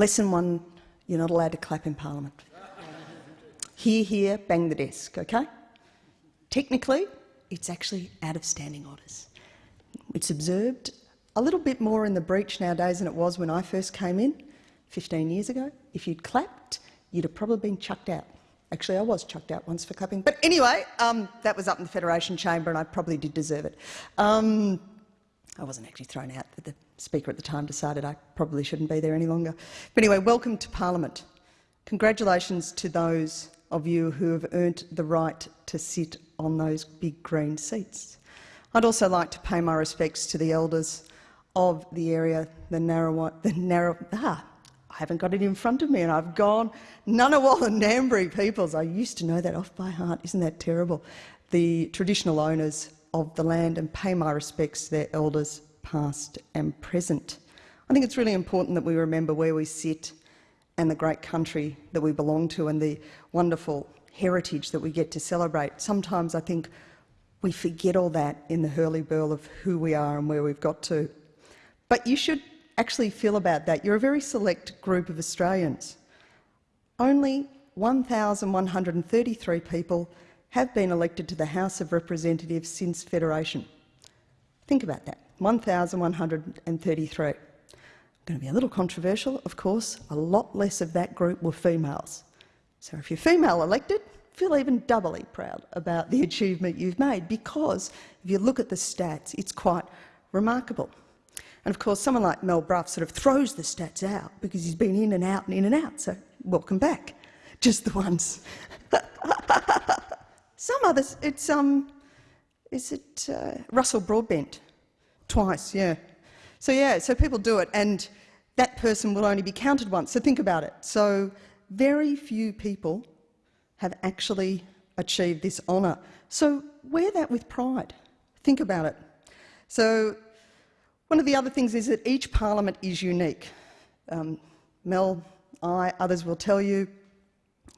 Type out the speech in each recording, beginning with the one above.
Lesson one, you're not allowed to clap in Parliament. Here, here, bang the desk, okay? Technically, it's actually out of standing orders. It's observed a little bit more in the breach nowadays than it was when I first came in 15 years ago. If you'd clapped, you'd have probably been chucked out. Actually, I was chucked out once for clapping. But anyway, um, that was up in the Federation Chamber and I probably did deserve it. Um, I wasn't actually thrown out, but the Speaker at the time decided I probably shouldn't be there any longer. But anyway, welcome to Parliament. Congratulations to those of you who have earned the right to sit on those big green seats. I'd also like to pay my respects to the elders of the area, the narrow, the narrow, ah, I haven't got it in front of me and I've gone, Ngunnawal and Ngambri peoples. I used to know that off by heart. Isn't that terrible? The traditional owners of the land and pay my respects to their elders past and present. I think it's really important that we remember where we sit and the great country that we belong to and the wonderful heritage that we get to celebrate. Sometimes I think we forget all that in the hurly-burl of who we are and where we've got to. But you should actually feel about that. You're a very select group of Australians. Only 1,133 people have been elected to the House of Representatives since Federation. Think about that, 1,133. Going to be a little controversial, of course. A lot less of that group were females. So if you're female elected, feel even doubly proud about the achievement you've made because if you look at the stats, it's quite remarkable. And of course, someone like Mal Brough sort of throws the stats out because he's been in and out and in and out, so welcome back. Just the ones. Some others, it's, um, is it uh, Russell Broadbent? Twice, yeah. So yeah, so people do it and that person will only be counted once, so think about it. So very few people have actually achieved this honour. So wear that with pride. Think about it. So one of the other things is that each parliament is unique. Um, Mel, I, others will tell you,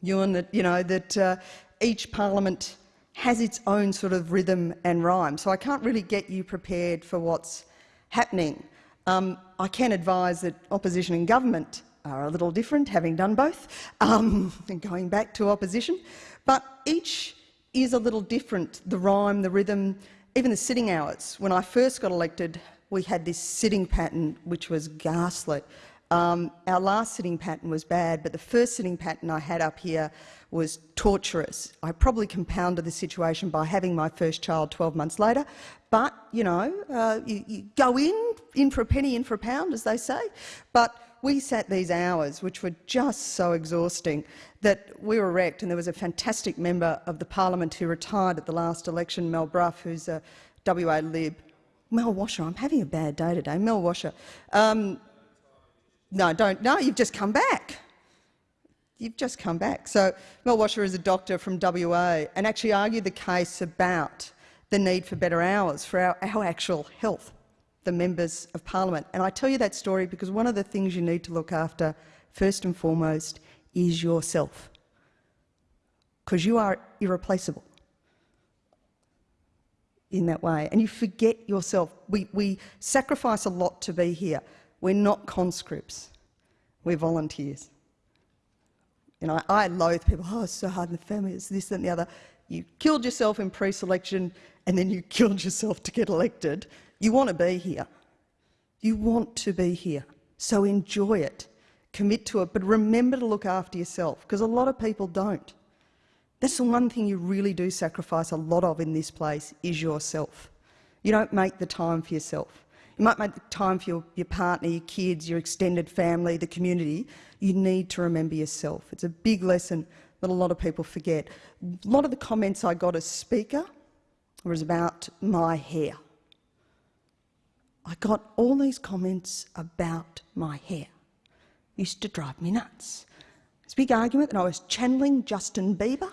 Ewan, that, you know, that uh, each parliament has its own sort of rhythm and rhyme. So I can't really get you prepared for what's happening. Um, I can advise that opposition and government are a little different, having done both, um, and going back to opposition. But each is a little different, the rhyme, the rhythm, even the sitting hours. When I first got elected, we had this sitting pattern which was ghastly. Um, our last sitting pattern was bad, but the first sitting pattern I had up here was torturous. I probably compounded the situation by having my first child 12 months later, but, you know, uh, you, you go in, in for a penny, in for a pound, as they say. But we sat these hours, which were just so exhausting, that we were wrecked. And there was a fantastic member of the parliament who retired at the last election, Mal Brough, who's a WA Lib, Mal Washer, I'm having a bad day today. Mal Washer. Um, no, don't. No, you've just come back. You've just come back. So Mal Washer is a doctor from WA and actually argued the case about the need for better hours for our, our actual health, the members of parliament. And I tell you that story because one of the things you need to look after, first and foremost, is yourself. Because you are irreplaceable in that way. And you forget yourself. We, we sacrifice a lot to be here. We're not conscripts. We're volunteers. You know, I, loathe people, oh, it's so hard in the family, it's this and the other. You killed yourself in pre-selection and then you killed yourself to get elected. You want to be here. You want to be here. So enjoy it. Commit to it. But remember to look after yourself because a lot of people don't. That's the one thing you really do sacrifice a lot of in this place is yourself. You don't make the time for yourself. You might make time for your, your partner, your kids, your extended family, the community. You need to remember yourself. It's a big lesson that a lot of people forget. A lot of the comments I got as speaker was about my hair. I got all these comments about my hair. It used to drive me nuts. It's a big argument that I was channeling Justin Bieber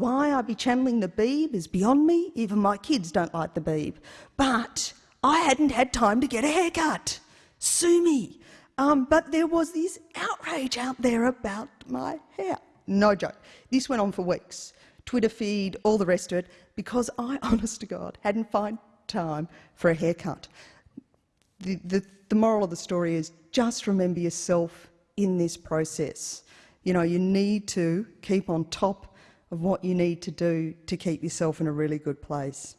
why I be channeling the Beeb is beyond me. Even my kids don't like the Beeb. But I hadn't had time to get a haircut. Sue me. Um, but there was this outrage out there about my hair. No joke. This went on for weeks. Twitter feed, all the rest of it, because I, honest to God, hadn't found time for a haircut. The, the, the moral of the story is just remember yourself, in this process. You know, you need to keep on top of what you need to do to keep yourself in a really good place.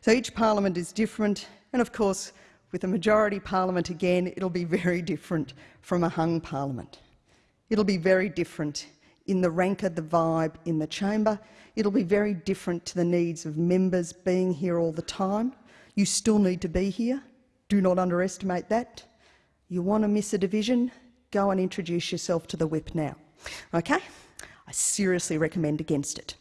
So each parliament is different, and of course, with a majority parliament again, it'll be very different from a hung parliament. It'll be very different in the rank of the vibe in the chamber. It'll be very different to the needs of members being here all the time. You still need to be here. Do not underestimate that. You want to miss a division? Go and introduce yourself to the whip now. Okay? I seriously recommend against it.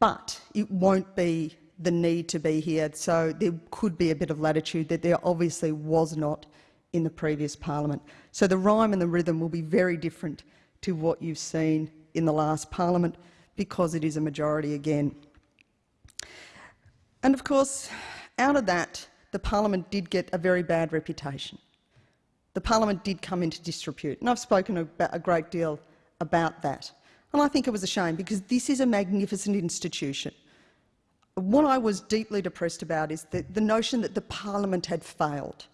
But it won't be the need to be here, so there could be a bit of latitude that there obviously was not in the previous parliament. So the rhyme and the rhythm will be very different to what you've seen in the last parliament because it is a majority again. And of course, out of that, the parliament did get a very bad reputation. The parliament did come into disrepute, and I've spoken a, a great deal about that. And I think it was a shame because this is a magnificent institution. What I was deeply depressed about is the, the notion that the parliament had failed.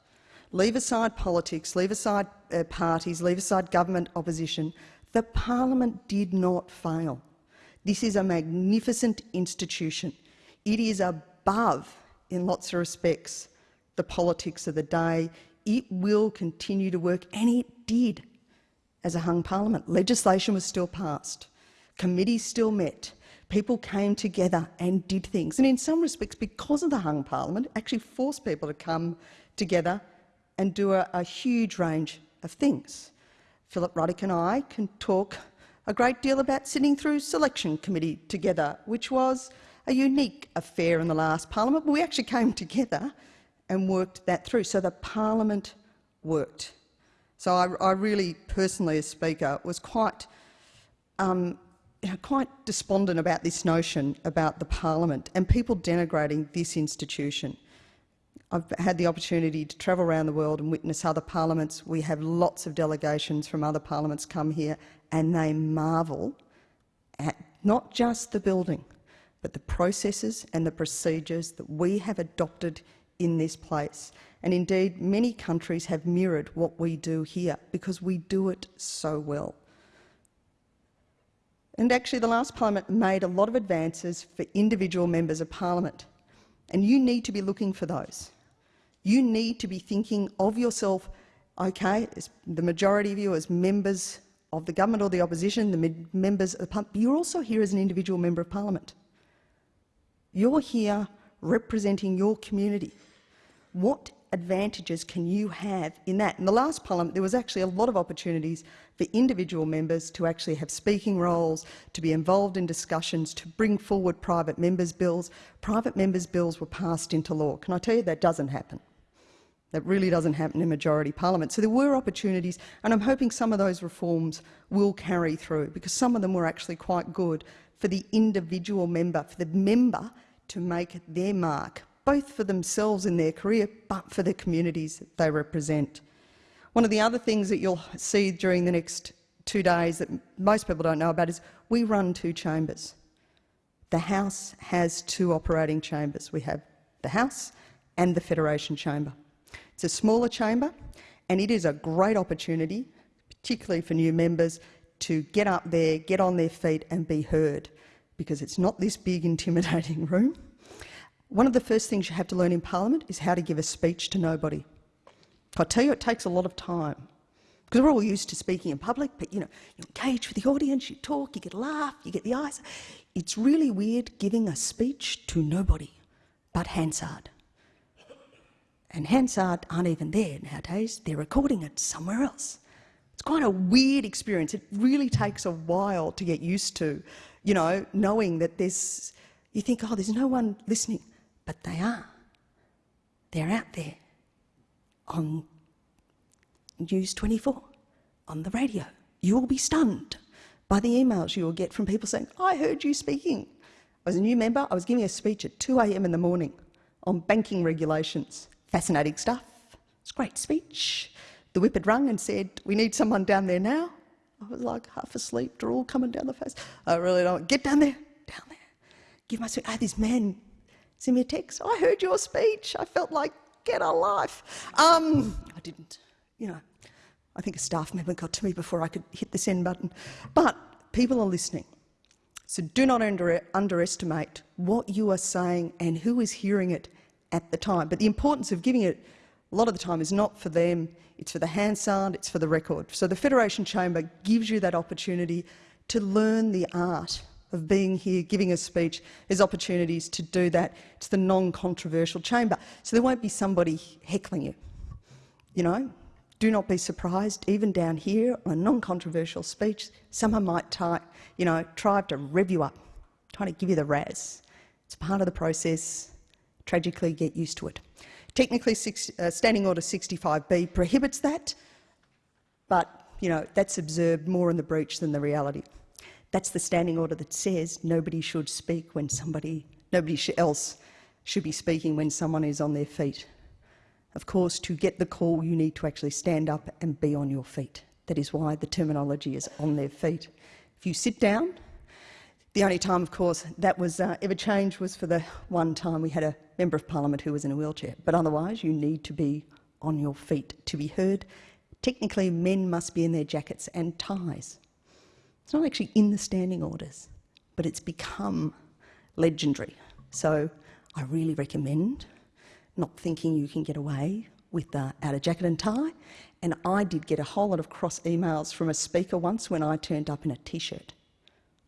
Leave aside politics, leave aside uh, parties, leave aside government opposition. The parliament did not fail. This is a magnificent institution. It is above, in lots of respects, the politics of the day. It will continue to work, and it did as a hung parliament. Legislation was still passed. Committees still met. People came together and did things. And in some respects, because of the hung parliament, actually forced people to come together and do a, a huge range of things. Philip Ruddock and I can talk a great deal about sitting through selection committee together, which was a unique affair in the last parliament, but we actually came together and worked that through. So the parliament worked. So I, I really, personally, as Speaker, was quite, um, you know, quite despondent about this notion about the parliament and people denigrating this institution. I've had the opportunity to travel around the world and witness other parliaments. We have lots of delegations from other parliaments come here and they marvel at not just the building, but the processes and the procedures that we have adopted in this place. And indeed, many countries have mirrored what we do here because we do it so well. And actually, the last parliament made a lot of advances for individual members of parliament. And you need to be looking for those. You need to be thinking of yourself, okay, the majority of you as members of the government or the opposition, the members of the parliament, you're also here as an individual member of parliament. You're here representing your community. What advantages can you have in that? In the last parliament, there was actually a lot of opportunities for individual members to actually have speaking roles, to be involved in discussions, to bring forward private members' bills. Private members' bills were passed into law. Can I tell you that doesn't happen? That really doesn't happen in majority parliament. So there were opportunities, and I'm hoping some of those reforms will carry through because some of them were actually quite good for the individual member, for the member to make their mark, both for themselves in their career, but for the communities they represent. One of the other things that you'll see during the next two days that most people don't know about is we run two chambers. The House has two operating chambers. We have the House and the Federation Chamber. It's a smaller chamber and it is a great opportunity, particularly for new members, to get up there, get on their feet and be heard because it's not this big intimidating room. One of the first things you have to learn in Parliament is how to give a speech to nobody. I tell you, it takes a lot of time because we're all used to speaking in public, but you know, you engage with the audience, you talk, you get a laugh, you get the eyes. It's really weird giving a speech to nobody but Hansard. And Hansard aren't even there nowadays, they're recording it somewhere else. It's quite a weird experience. It really takes a while to get used to, you know, knowing that there's, you think, oh, there's no one listening, but they are. They're out there on News 24, on the radio. You will be stunned by the emails you will get from people saying, I heard you speaking. I was a new member, I was giving a speech at 2am in the morning on banking regulations Fascinating stuff. It's a great speech. The whip had rung and said, we need someone down there now. I was like half asleep, drool coming down the face. I really don't, get down there, down there. Give my speech. Ah, this man sent me a text. I heard your speech. I felt like, get a life. Um, I didn't, you know. I think a staff member got to me before I could hit the send button. But people are listening. So do not under underestimate what you are saying and who is hearing it at the time. But the importance of giving it a lot of the time is not for them, it's for the Hansard, it's for the record. So the Federation Chamber gives you that opportunity to learn the art of being here, giving a speech. There's opportunities to do that. It's the non-controversial chamber. So there won't be somebody heckling you. You know, do not be surprised, even down here on a non-controversial speech, someone might try, you know, try to rev you up, trying to give you the razz. It's part of the process. Tragically, get used to it. Technically, six, uh, Standing Order 65B prohibits that, but you know that's observed more in the breach than the reality. That's the standing order that says nobody should speak when somebody, nobody else should be speaking when someone is on their feet. Of course, to get the call, you need to actually stand up and be on your feet. That is why the terminology is on their feet. If you sit down, the only time, of course, that was uh, ever changed was for the one time we had a Member of Parliament who was in a wheelchair. But otherwise, you need to be on your feet to be heard. Technically, men must be in their jackets and ties. It's not actually in the standing orders, but it's become legendary. So I really recommend not thinking you can get away with uh, out of jacket and tie. And I did get a whole lot of cross emails from a speaker once when I turned up in a t-shirt.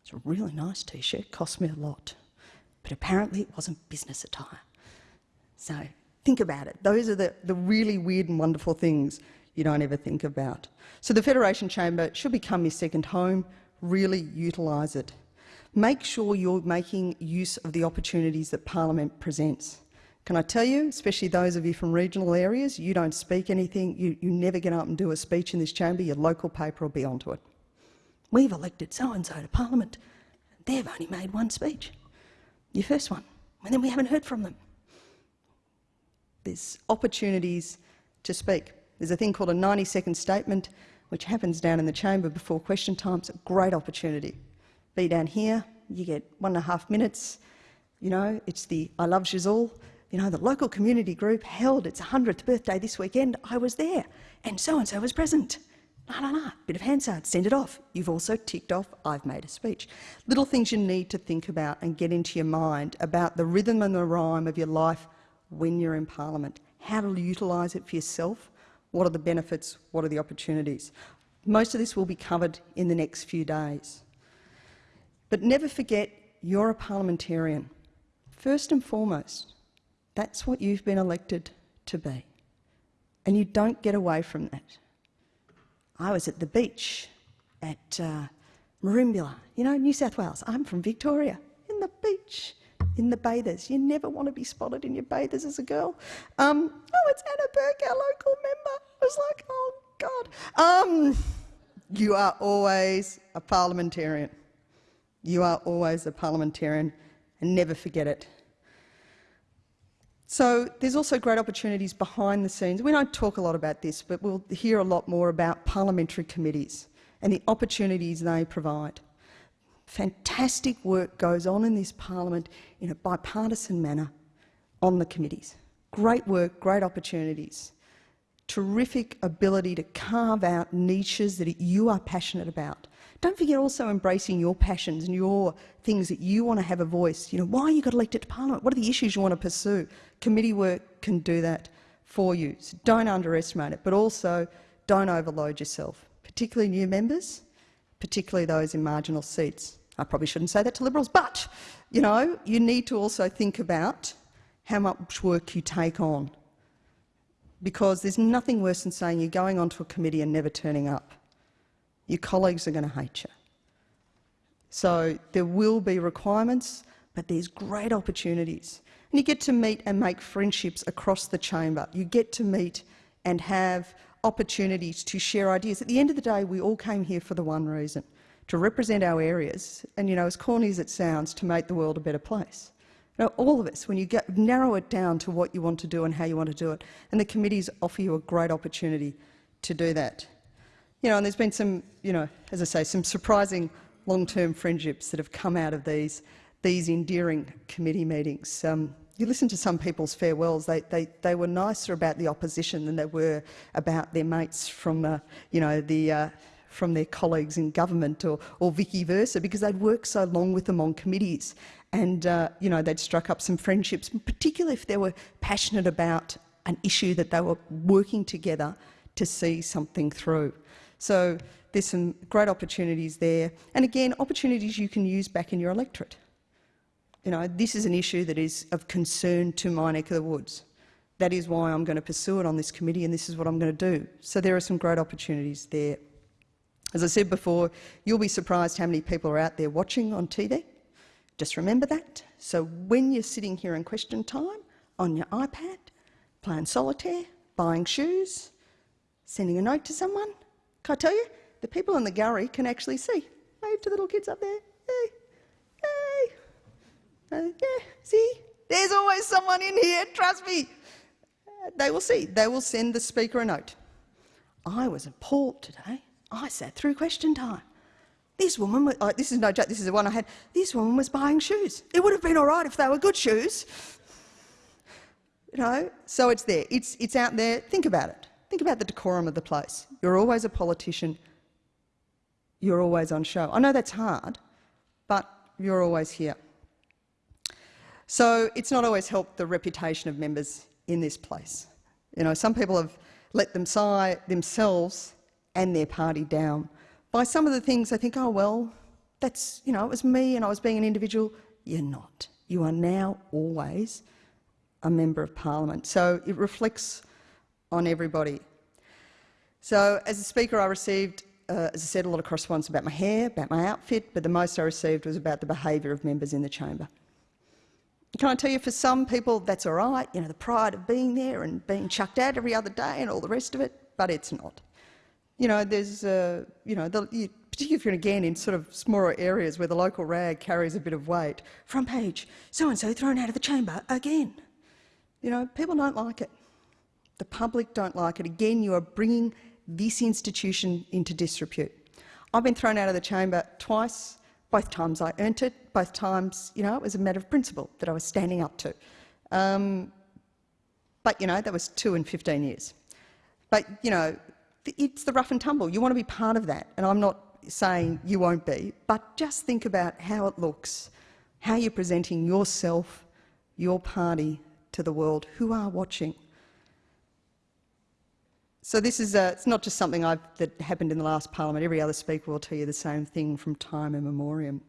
It's a really nice t-shirt, cost me a lot. But apparently it wasn't business attire. So think about it. Those are the, the really weird and wonderful things you don't ever think about. So the Federation Chamber should become your second home. Really utilise it. Make sure you're making use of the opportunities that Parliament presents. Can I tell you, especially those of you from regional areas, you don't speak anything, you, you never get up and do a speech in this chamber, your local paper will be onto it. We've elected so-and-so to Parliament. They've only made one speech. Your first one. And then we haven't heard from them. There's opportunities to speak. There's a thing called a 90-second statement, which happens down in the chamber before question time. A great opportunity. Be down here, you get one and a half minutes. You know, it's the I love Giselle. You know, the local community group held its 100th birthday this weekend. I was there, and so-and-so was present. La la la, bit of Hansard, send it off. You've also ticked off, I've made a speech. Little things you need to think about and get into your mind about the rhythm and the rhyme of your life when you're in Parliament, how to utilise it for yourself, what are the benefits, what are the opportunities. Most of this will be covered in the next few days. But never forget you're a parliamentarian. First and foremost, that's what you've been elected to be. And you don't get away from that. I was at the beach at uh, Merimbula, you know, New South Wales. I'm from Victoria, in the beach in the bathers. You never want to be spotted in your bathers as a girl. Um, oh, it's Anna Burke, our local member. I was like, oh, God. Um, you are always a parliamentarian. You are always a parliamentarian, and never forget it. So there's also great opportunities behind the scenes. We don't talk a lot about this, but we'll hear a lot more about parliamentary committees and the opportunities they provide. Fantastic work goes on in this parliament in a bipartisan manner on the committees. Great work, great opportunities. Terrific ability to carve out niches that you are passionate about. Don't forget also embracing your passions and your things that you want to have a voice. You know, why you got elected to Parliament? What are the issues you want to pursue? Committee work can do that for you. So don't underestimate it, but also don't overload yourself, particularly new members, particularly those in marginal seats. I probably shouldn't say that to Liberals, but, you know, you need to also think about how much work you take on because there's nothing worse than saying you're going onto a committee and never turning up. Your colleagues are going to hate you. So there will be requirements, but there's great opportunities. And you get to meet and make friendships across the chamber. You get to meet and have opportunities to share ideas. At the end of the day, we all came here for the one reason, to represent our areas, and you know, as corny as it sounds, to make the world a better place. You know, all of us, when you get, narrow it down to what you want to do and how you want to do it, and the committees offer you a great opportunity to do that. You know, and there's been some, you know, as I say, some surprising long-term friendships that have come out of these, these endearing committee meetings. Um, you listen to some people's farewells, they, they, they were nicer about the opposition than they were about their mates from, uh, you know, the, uh, from their colleagues in government or, or vice versa because they'd worked so long with them on committees and, uh, you know, they'd struck up some friendships, particularly if they were passionate about an issue that they were working together to see something through. So there's some great opportunities there. And again, opportunities you can use back in your electorate. You know, this is an issue that is of concern to my neck of the woods. That is why I'm going to pursue it on this committee and this is what I'm going to do. So there are some great opportunities there. As I said before, you'll be surprised how many people are out there watching on TV. Just remember that. So when you're sitting here in question time on your iPad, playing solitaire, buying shoes, sending a note to someone, can I tell you, the people in the gallery can actually see. Wave to the little kids up there. Hey. Uh, yeah, see? There's always someone in here, trust me. They will see. They will send the speaker a note. I was appalled today. I sat through question time. This woman, was, oh, this is no joke, this is the one I had. This woman was buying shoes. It would have been all right if they were good shoes. You know, so it's there. It's, it's out there. Think about it. Think about the decorum of the place. You're always a politician. You're always on show. I know that's hard, but you're always here. So it's not always helped the reputation of members in this place. You know, some people have let them sigh themselves and their party down by some of the things they think, oh, well, that's, you know, it was me and I was being an individual. You're not. You are now always a member of parliament. So it reflects on everybody. So as a speaker, I received, uh, as I said, a lot of correspondence about my hair, about my outfit, but the most I received was about the behaviour of members in the chamber. Can I tell you, for some people, that's all right, you know, the pride of being there and being chucked out every other day and all the rest of it, but it's not. You know, there's, uh, you know, the, you, particularly if you're again in sort of smaller areas where the local rag carries a bit of weight. Front page, so-and-so thrown out of the chamber again. You know, people don't like it. The public don't like it. Again, you are bringing this institution into disrepute. I've been thrown out of the chamber twice. Both times I earned it. Both times, you know, it was a matter of principle that I was standing up to. Um, but, you know, that was two and 15 years. But, you know, it's the rough and tumble. You want to be part of that. And I'm not saying you won't be, but just think about how it looks, how you're presenting yourself, your party to the world who are watching. So this is a, it's not just something I've, that happened in the last parliament. Every other speaker will tell you the same thing from time immemorial.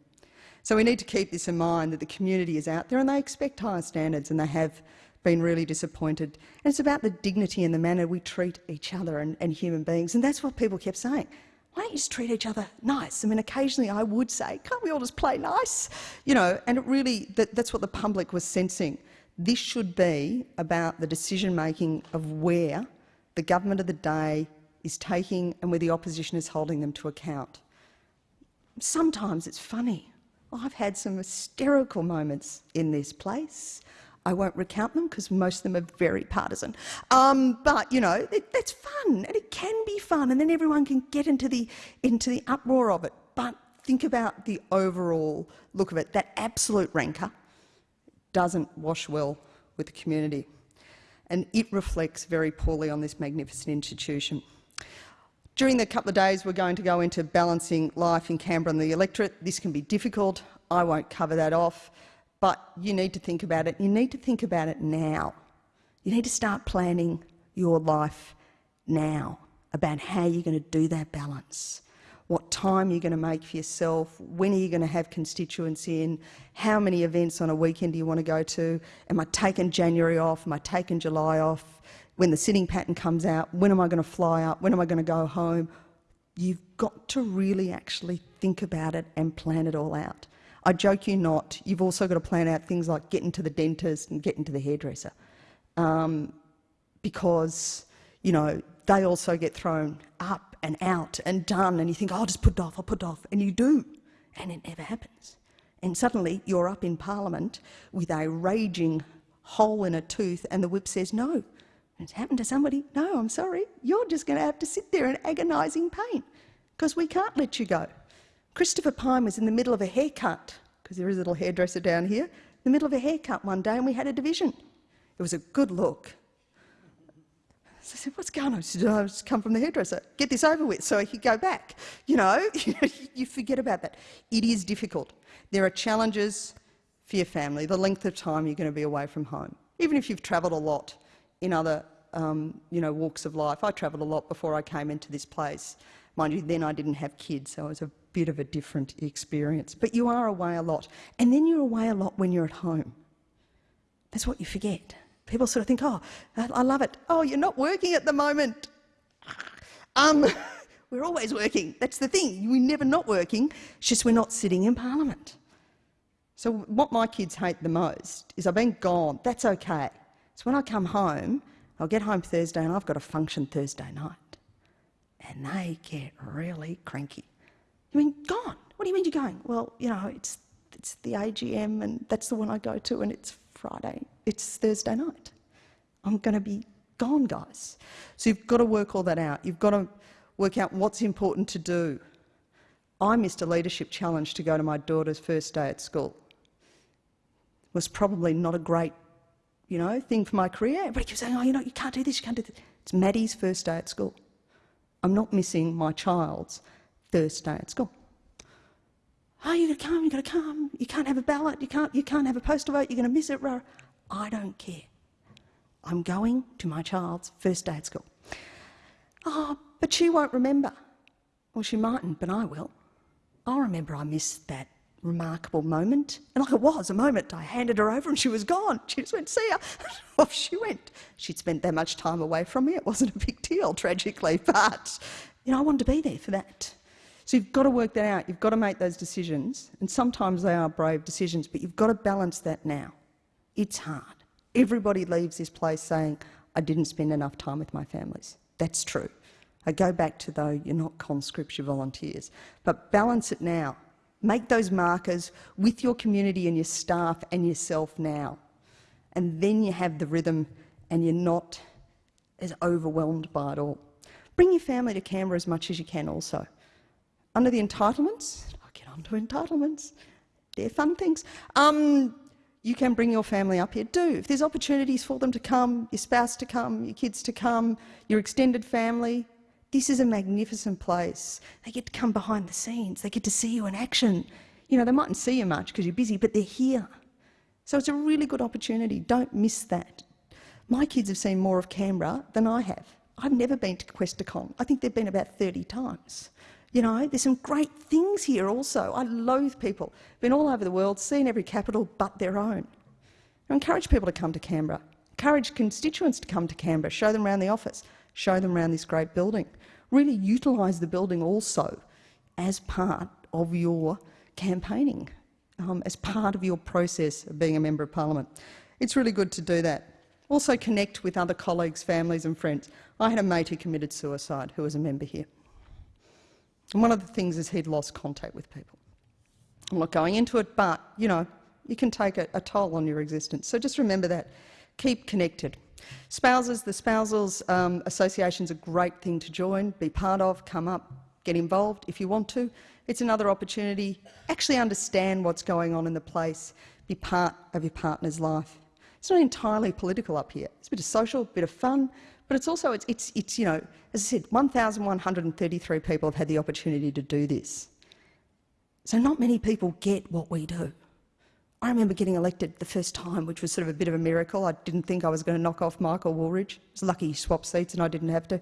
So we need to keep this in mind that the community is out there and they expect higher standards and they have been really disappointed. And it's about the dignity and the manner we treat each other and, and human beings. And that's what people kept saying. Why don't you just treat each other nice? I mean, occasionally I would say, can't we all just play nice? You know, and it really, that, that's what the public was sensing. This should be about the decision making of where the government of the day is taking and where the opposition is holding them to account. Sometimes it's funny. I've had some hysterical moments in this place. I won't recount them because most of them are very partisan. Um, but, you know, it, that's fun and it can be fun and then everyone can get into the, into the uproar of it. But think about the overall look of it. That absolute rancour doesn't wash well with the community and it reflects very poorly on this magnificent institution. During the couple of days we're going to go into balancing life in Canberra and the electorate. This can be difficult. I won't cover that off. But you need to think about it. You need to think about it now. You need to start planning your life now about how you're going to do that balance, what time you're going to make for yourself, when are you going to have constituents in, how many events on a weekend do you want to go to, am I taking January off, am I taking July off, when the sitting pattern comes out, when am I going to fly up, when am I going to go home. You've got to really actually think about it and plan it all out. I joke you not, you've also got to plan out things like getting to the dentist and getting to the hairdresser um, because, you know, they also get thrown up and out and done and you think, oh, I'll just put it off, I'll put it off, and you do, and it never happens. And suddenly you're up in Parliament with a raging hole in a tooth and the whip says no. It's happened to somebody. No, I'm sorry. You're just going to have to sit there in agonising pain because we can't let you go. Christopher Pyne was in the middle of a haircut, because there is a little hairdresser down here. In the middle of a haircut one day and we had a division. It was a good look. So I said, what's going on? She said, I've just come from the hairdresser. Get this over with so I could go back. You know, you forget about that. It is difficult. There are challenges for your family, the length of time you're going to be away from home. Even if you've travelled a lot in other um, you know, walks of life. I travelled a lot before I came into this place. Mind you, then I didn't have kids, so it was a bit of a different experience. But you are away a lot. And then you're away a lot when you're at home. That's what you forget. People sort of think, oh, I love it. Oh, you're not working at the moment. Um, we're always working. That's the thing. We're never not working. It's just we're not sitting in Parliament. So what my kids hate the most is I've been gone. That's okay. So when I come home, I'll get home Thursday and I've got a function Thursday night. And they get really cranky. You mean, gone? What do you mean you're going? Well, you know, it's, it's the AGM and that's the one I go to and it's Friday. It's Thursday night. I'm going to be gone, guys. So you've got to work all that out. You've got to work out what's important to do. I missed a leadership challenge to go to my daughter's first day at school. It was probably not a great you know, thing for my career. Everybody keeps saying, oh, you know, you can't do this, you can't do this. It's Maddie's first day at school. I'm not missing my child's first day at school. Oh, you've got to come, you've got to come. You can't have a ballot, you can't, you can't have a postal vote, you're going to miss it. I don't care. I'm going to my child's first day at school. Oh, but she won't remember. Well, she mightn't, but I will. I'll remember I missed that remarkable moment. And like it was a moment, I handed her over and she was gone. She just went, see ya. Off she went. She'd spent that much time away from me. It wasn't a big deal, tragically, but you know, I wanted to be there for that. So you've got to work that out. You've got to make those decisions. And sometimes they are brave decisions, but you've got to balance that now. It's hard. Everybody leaves this place saying, I didn't spend enough time with my families. That's true. I go back to though, you're not conscripts, you're volunteers. But balance it now. Make those markers with your community and your staff and yourself now. And then you have the rhythm and you're not as overwhelmed by it all. Bring your family to Canberra as much as you can also. Under the entitlements, I'll get on to entitlements, they're fun things. Um, you can bring your family up here. Do. If there's opportunities for them to come, your spouse to come, your kids to come, your extended family, this is a magnificent place. They get to come behind the scenes. They get to see you in action. You know, they mightn't see you much because you're busy, but they're here. So it's a really good opportunity. Don't miss that. My kids have seen more of Canberra than I have. I've never been to Questacon. I think they've been about 30 times. You know, there's some great things here also. I loathe people. Been all over the world, seen every capital but their own. I encourage people to come to Canberra. Encourage constituents to come to Canberra, show them around the office, show them around this great building really utilise the building also as part of your campaigning, um, as part of your process of being a Member of Parliament. It's really good to do that. Also connect with other colleagues, families and friends. I had a mate who committed suicide who was a member here. And one of the things is he'd lost contact with people. I'm not going into it, but, you know, you can take a, a toll on your existence. So just remember that. Keep connected. Spouses, the Spousals um, is a great thing to join, be part of, come up, get involved if you want to. It's another opportunity. Actually understand what's going on in the place, be part of your partner's life. It's not entirely political up here. It's a bit of social, a bit of fun, but it's also, it's, it's, it's you know, as I said, 1,133 people have had the opportunity to do this. So not many people get what we do. I remember getting elected the first time, which was sort of a bit of a miracle. I didn't think I was going to knock off Michael Wooldridge. It was lucky he swapped seats and I didn't have to.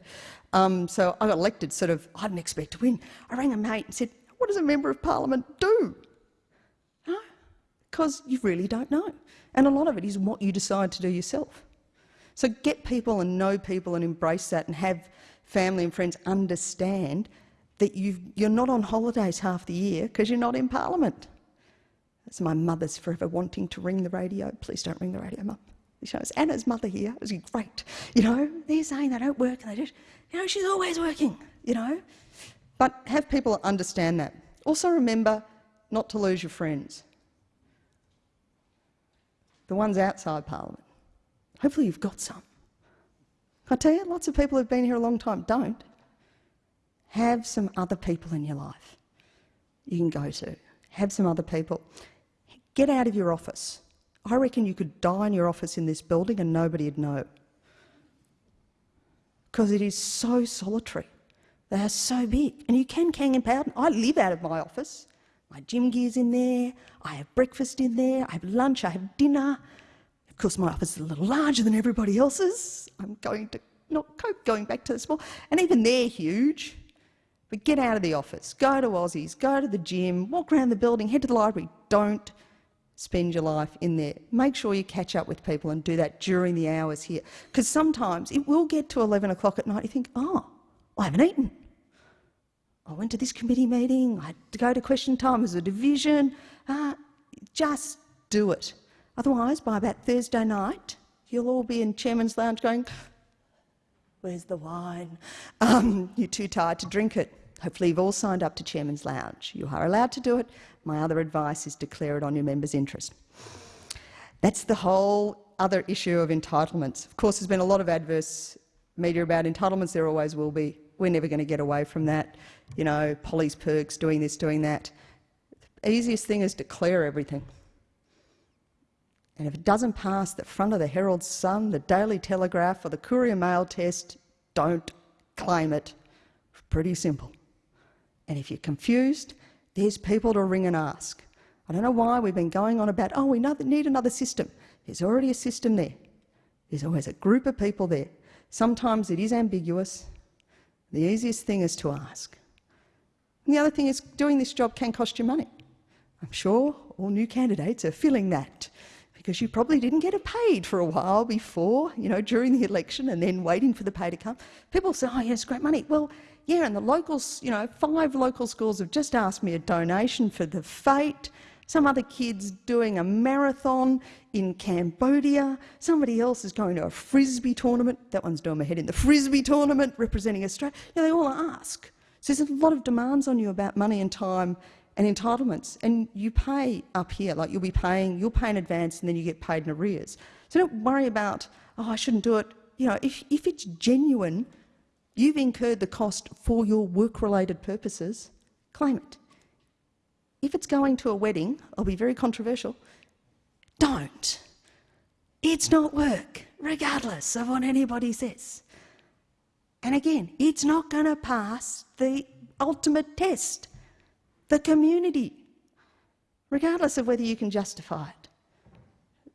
Um, so I got elected sort of, I didn't expect to win. I rang a mate and said, what does a Member of Parliament do? Because you really don't know. And a lot of it is what you decide to do yourself. So get people and know people and embrace that and have family and friends understand that you are not on holidays half the year because you're not in Parliament. That's my mother's forever wanting to ring the radio. Please don't ring the radio, mum. You know, Anna's mother here. It was great. You know, they're saying they don't work and they just, you know, she's always working, you know. But have people understand that. Also remember not to lose your friends. The ones outside Parliament. Hopefully you've got some. I tell you, lots of people who've been here a long time don't. Have some other people in your life you can go to. Have some other people. Get out of your office. I reckon you could die in your office in this building and nobody'd know. Because it is so solitary. They are so big. And you can hang about. I live out of my office. My gym gear's in there. I have breakfast in there. I have lunch. I have dinner. Course, my office is a little larger than everybody else's. I'm going to not cope going back to the small. And even they're huge. But get out of the office. Go to Aussies. Go to the gym. Walk around the building. Head to the library. Don't spend your life in there. Make sure you catch up with people and do that during the hours here. Because sometimes it will get to 11 o'clock at night. You think, oh, I haven't eaten. I went to this committee meeting, I had to go to question time as a division. Uh, just do it. Otherwise, by about Thursday night, you'll all be in Chairman's Lounge going, Where's the wine? Um, you're too tired to drink it. Hopefully, you've all signed up to Chairman's Lounge. You are allowed to do it. My other advice is declare it on your members' interest. That's the whole other issue of entitlements. Of course, there's been a lot of adverse media about entitlements. There always will be. We're never going to get away from that. You know, police perks, doing this, doing that. The easiest thing is declare everything. And if it doesn't pass the front of the Herald Sun, the Daily Telegraph, or the Courier Mail test, don't claim it. Pretty simple. And if you're confused, there's people to ring and ask. I don't know why we've been going on about, oh, we need another system. There's already a system there. There's always a group of people there. Sometimes it is ambiguous. The easiest thing is to ask. And the other thing is doing this job can cost you money. I'm sure all new candidates are feeling that because you probably didn't get it paid for a while before, you know, during the election and then waiting for the pay to come. People say, oh, yes, great money. Well, yeah, and the locals, you know, five local schools have just asked me a donation for the fete. Some other kid's doing a marathon in Cambodia. Somebody else is going to a frisbee tournament. That one's doing my head in the frisbee tournament representing Australia. You know, they all ask. So there's a lot of demands on you about money and time and entitlements. And you pay up here, like you'll be paying, you'll pay in advance and then you get paid in arrears. So don't worry about, oh, I shouldn't do it. You know, if, if it's genuine, you've incurred the cost for your work-related purposes, claim it. If it's going to a wedding, I'll be very controversial, don't. It's not work, regardless of what anybody says. And again, it's not going to pass the ultimate test the community, regardless of whether you can justify it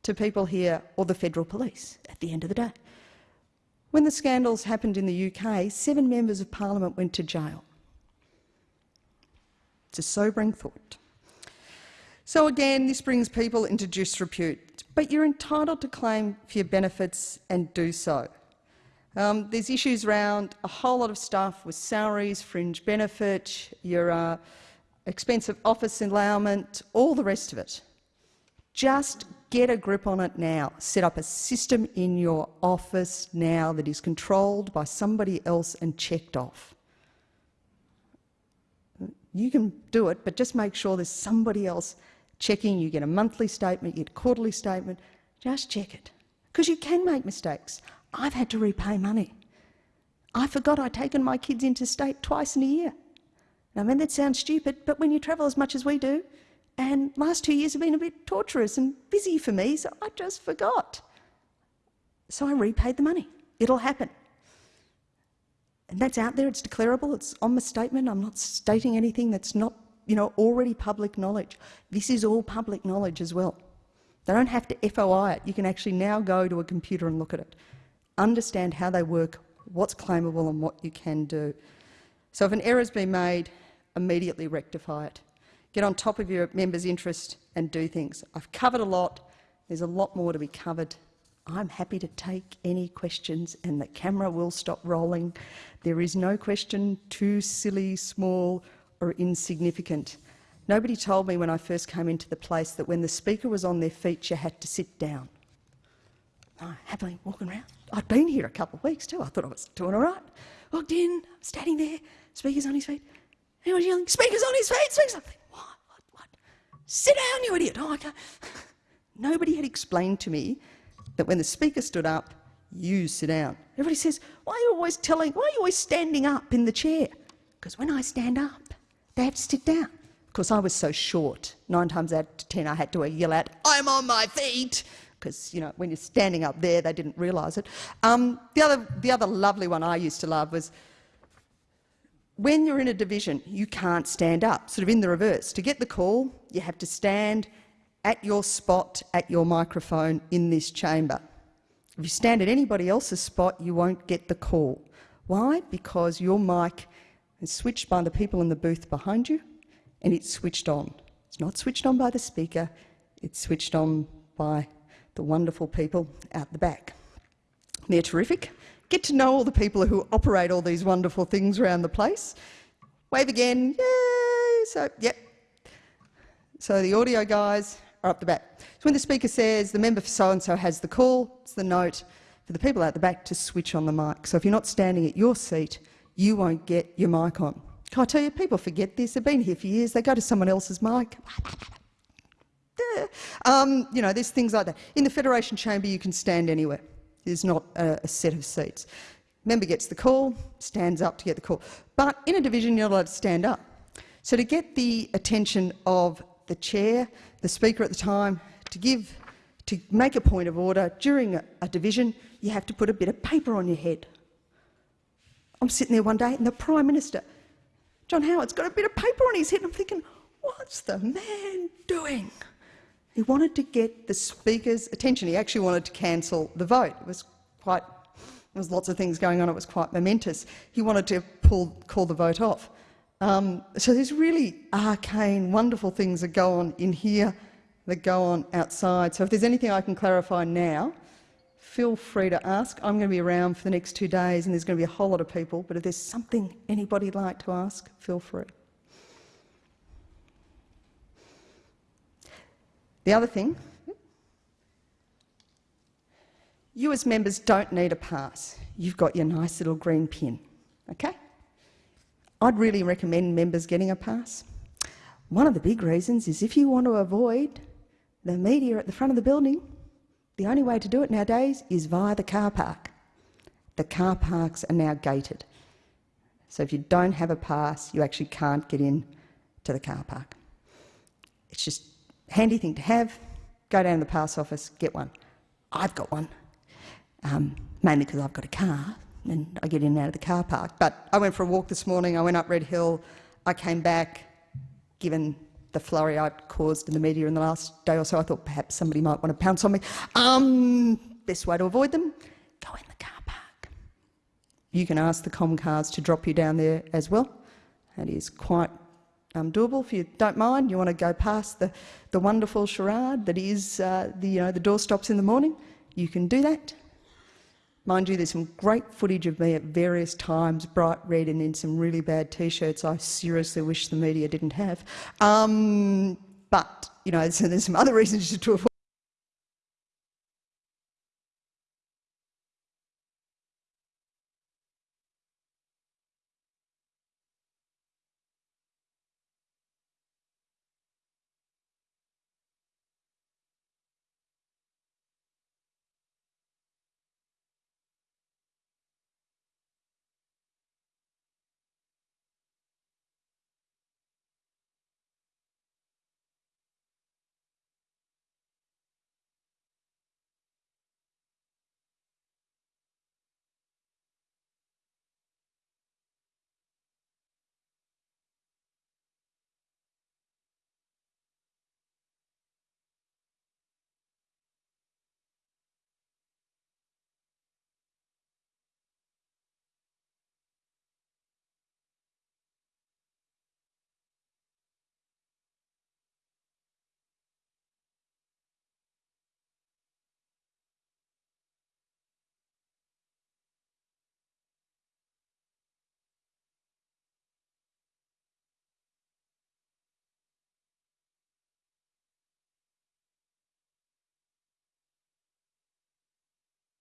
to people here or the federal police at the end of the day. When the scandals happened in the UK, seven members of parliament went to jail. It's a sobering thought. So again, this brings people into disrepute, but you're entitled to claim for your benefits and do so. Um, there's issues around a whole lot of stuff with salaries, fringe benefit, your uh, expensive office endowment, all the rest of it. Just get a grip on it now. Set up a system in your office now that is controlled by somebody else and checked off. You can do it, but just make sure there's somebody else checking. You get a monthly statement, you get a quarterly statement. Just check it. Because you can make mistakes. I've had to repay money. I forgot I'd taken my kids interstate twice in a year. I mean, that sounds stupid, but when you travel as much as we do, and last two years have been a bit torturous and busy for me, so I just forgot. So I repaid the money. It'll happen. And that's out there, it's declarable, it's on my statement. I'm not stating anything that's not, you know, already public knowledge. This is all public knowledge as well. They don't have to FOI it. You can actually now go to a computer and look at it. Understand how they work, what's claimable and what you can do. So if an error's been made, immediately rectify it. Get on top of your members' interest and do things. I've covered a lot. There's a lot more to be covered. I'm happy to take any questions and the camera will stop rolling. There is no question too silly, small or insignificant. Nobody told me when I first came into the place that when the speaker was on their feet you had to sit down. I happily walking around. I'd been here a couple of weeks too. I thought I was doing all right. Walked in, standing there, speaker's on his feet. He was yelling, speaker's on his feet, speaker's on. What, what, what? Sit down, you idiot. Oh, can't. Nobody had explained to me that when the speaker stood up, you sit down. Everybody says, why are you always telling, why are you always standing up in the chair? Because when I stand up, they have to sit down. Of course, I was so short. Nine times out of ten, I had to yell out, I'm on my feet because you know when you're standing up there, they didn't realise it. Um, the other, the other lovely one I used to love was when you're in a division, you can't stand up. Sort of in the reverse. To get the call, you have to stand at your spot at your microphone in this chamber. If you stand at anybody else's spot, you won't get the call. Why? Because your mic is switched by the people in the booth behind you and it's switched on. It's not switched on by the speaker, it's switched on by the wonderful people out the back. They're terrific. Get to know all the people who operate all these wonderful things around the place. Wave again, yay! So, yep. So the audio guys are up the back. So when the speaker says the member for so-and-so has the call, it's the note for the people out the back to switch on the mic. So if you're not standing at your seat, you won't get your mic on. Can I tell you, people forget this. They've been here for years. They go to someone else's mic. um, you know, there's things like that. In the Federation Chamber, you can stand anywhere. There's not a, a, set of seats. Member gets the call, stands up to get the call. But in a division, you're not allowed to stand up. So to get the attention of the chair, the speaker at the time, to give, to make a point of order during a, a division, you have to put a bit of paper on your head. I'm sitting there one day and the Prime Minister, John Howard's got a bit of paper on his head. I'm thinking, what's the man doing? He wanted to get the Speaker's attention. He actually wanted to cancel the vote. It was quite, there was lots of things going on. It was quite momentous. He wanted to pull, call the vote off. Um, so there's really arcane, wonderful things that go on in here that go on outside. So if there's anything I can clarify now, feel free to ask. I'm going to be around for the next two days and there's going to be a whole lot of people, but if there's something anybody'd like to ask, feel free. The other thing, you as members don't need a pass. You've got your nice little green pin, okay? I'd really recommend members getting a pass. One of the big reasons is if you want to avoid the media at the front of the building, the only way to do it nowadays is via the car park. The car parks are now gated. So if you don't have a pass, you actually can't get in to the car park. It's just handy thing to have. Go down to the pass office, get one. I've got one, um, mainly because I've got a car and I get in and out of the car park. But I went for a walk this morning, I went up Red Hill, I came back, given the flurry I'd caused in the media in the last day or so, I thought perhaps somebody might want to pounce on me. Um, best way to avoid them, go in the car park. You can ask the Comcars to drop you down there as well. It is quite um, doable. If you don't mind, you want to go past the, the wonderful charade that is uh, the, you know, the doorstops in the morning, you can do that. Mind you, there's some great footage of me at various times, bright red and in some really bad T-shirts I seriously wish the media didn't have. Um, but, you know, so there's some other reasons to avoid